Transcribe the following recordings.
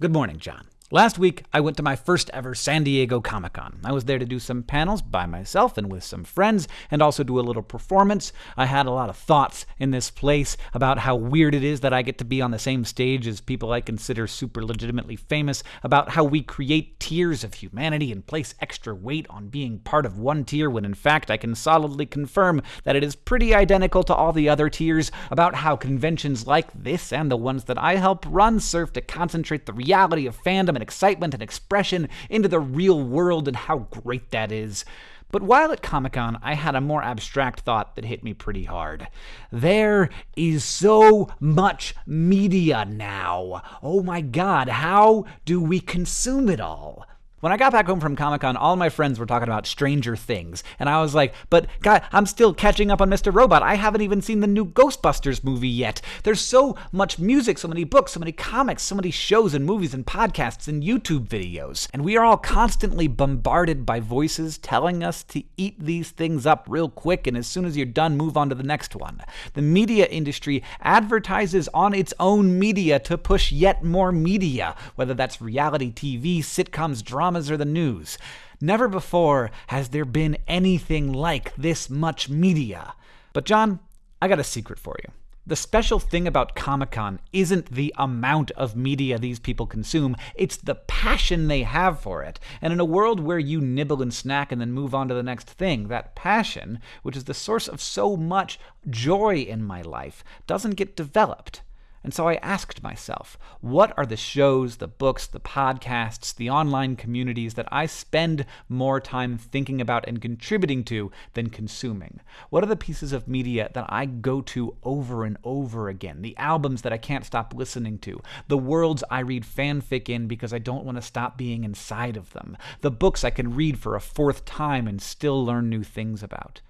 Good morning, John. Last week, I went to my first ever San Diego Comic Con. I was there to do some panels by myself and with some friends, and also do a little performance. I had a lot of thoughts in this place about how weird it is that I get to be on the same stage as people I consider super legitimately famous, about how we create tiers of humanity and place extra weight on being part of one tier when in fact I can solidly confirm that it is pretty identical to all the other tiers, about how conventions like this and the ones that I help run serve to concentrate the reality of fandom and excitement and expression into the real world and how great that is. But while at Comic Con, I had a more abstract thought that hit me pretty hard. There is so much media now. Oh my god, how do we consume it all? When I got back home from Comic Con, all my friends were talking about Stranger Things, and I was like, but God, I'm still catching up on Mr. Robot. I haven't even seen the new Ghostbusters movie yet. There's so much music, so many books, so many comics, so many shows and movies and podcasts and YouTube videos. And we are all constantly bombarded by voices telling us to eat these things up real quick, and as soon as you're done, move on to the next one. The media industry advertises on its own media to push yet more media, whether that's reality TV, sitcoms, dramas, dramas or the news. Never before has there been anything like this much media. But, John, I got a secret for you. The special thing about Comic Con isn't the amount of media these people consume, it's the passion they have for it. And in a world where you nibble and snack and then move on to the next thing, that passion, which is the source of so much joy in my life, doesn't get developed. And so I asked myself, what are the shows, the books, the podcasts, the online communities that I spend more time thinking about and contributing to than consuming? What are the pieces of media that I go to over and over again? The albums that I can't stop listening to? The worlds I read fanfic in because I don't want to stop being inside of them? The books I can read for a fourth time and still learn new things about?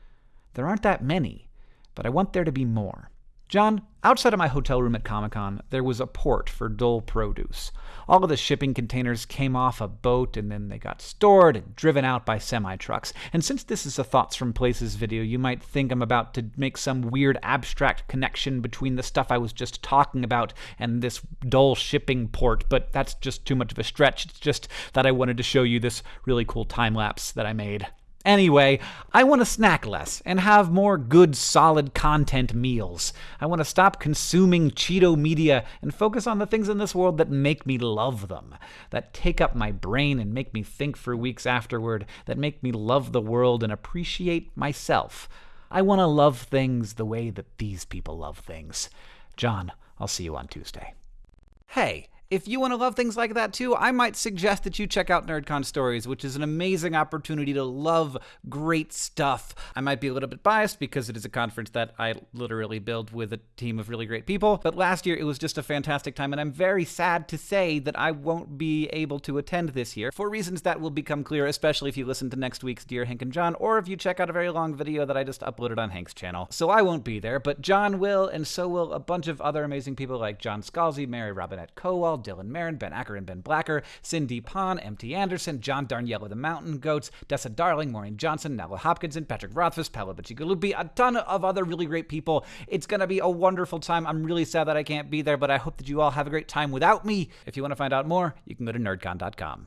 There aren't that many, but I want there to be more. John, outside of my hotel room at Comic Con, there was a port for Dole produce. All of the shipping containers came off a boat and then they got stored and driven out by semi trucks. And since this is a Thoughts from Places video, you might think I'm about to make some weird abstract connection between the stuff I was just talking about and this Dole shipping port, but that's just too much of a stretch. It's just that I wanted to show you this really cool time lapse that I made. Anyway, I want to snack less and have more good, solid content meals. I want to stop consuming Cheeto media and focus on the things in this world that make me love them, that take up my brain and make me think for weeks afterward, that make me love the world and appreciate myself. I want to love things the way that these people love things. John, I'll see you on Tuesday. Hey, if you want to love things like that too, I might suggest that you check out NerdCon Stories, which is an amazing opportunity to love great stuff. I might be a little bit biased because it is a conference that I literally build with a team of really great people, but last year it was just a fantastic time, and I'm very sad to say that I won't be able to attend this year for reasons that will become clear, especially if you listen to next week's Dear Hank and John, or if you check out a very long video that I just uploaded on Hank's channel. So I won't be there, but John will, and so will a bunch of other amazing people like John Scalzi, Mary Robinette Kowal, Dylan Marron, Ben Acker and Ben Blacker, Cindy Pon, M.T. Anderson, John Darnielle the Mountain Goats, Dessa Darling, Maureen Johnson, Nalo Hopkinson, Patrick Rothfuss, Paolo Bacigalupi, a ton of other really great people. It's going to be a wonderful time. I'm really sad that I can't be there, but I hope that you all have a great time without me. If you want to find out more, you can go to nerdcon.com.